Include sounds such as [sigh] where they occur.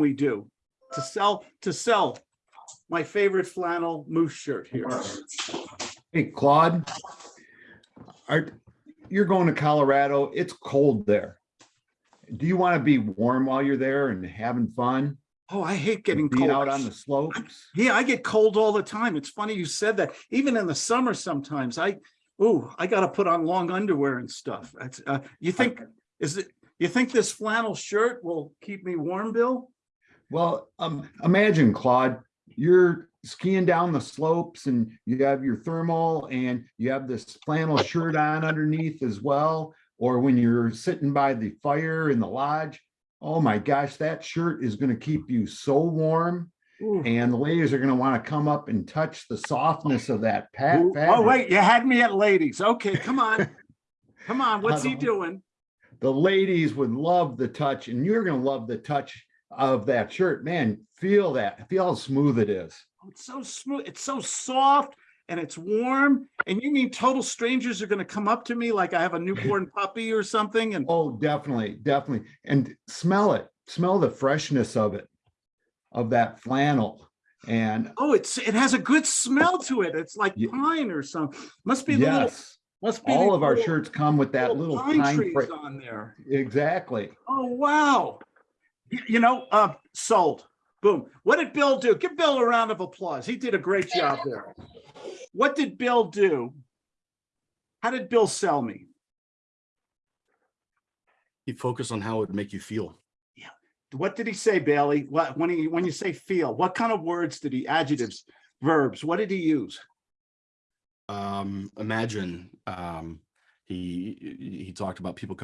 we do to sell, to sell my favorite flannel moose shirt here. Hey, Claude. Are, you're going to Colorado. It's cold there. Do you want to be warm while you're there and having fun? Oh, I hate getting Being out on the slopes? Yeah, I get cold all the time. It's funny you said that. Even in the summer sometimes I, ooh, I gotta put on long underwear and stuff. That's, uh, you think, is it, you think this flannel shirt will keep me warm, Bill? Well, um, imagine Claude, you're skiing down the slopes and you have your thermal and you have this flannel shirt on underneath as well. Or when you're sitting by the fire in the lodge, oh my gosh, that shirt is gonna keep you so warm. Ooh. And the ladies are gonna wanna come up and touch the softness of that pat. Ooh, Oh, wait, you had me at ladies. Okay, come on. [laughs] Come on, what's he Uh, doing? The ladies would love the touch and you're gonna love the touch of that shirt. Man, feel that, feel how smooth it is. Oh, It's so smooth, it's so soft and it's warm. And you mean total strangers are gonna come up to me like I have a [laughs] newborn puppy or something and Oh, definitely, definitely. And smell it, smell the freshness of it, of that flannel. And oh, it's, it has a good smell to it. It's like Ye- pine or something. Must be little, yes, must be. all of our shirts come with that little pine. trees on there. Exactly. Oh, wow. You know, uh, sold. Boom. What did Bill do? Give Bill a round of applause. He did a great job there. What did Bill do? How did Bill sell me? He focused on how it would make you feel. Yeah. What did he say, Bailey? What, when he, when you say feel, what kind of words did he, adjectives, verbs, what did he use? Um, imagine, um, he, he talked about people coming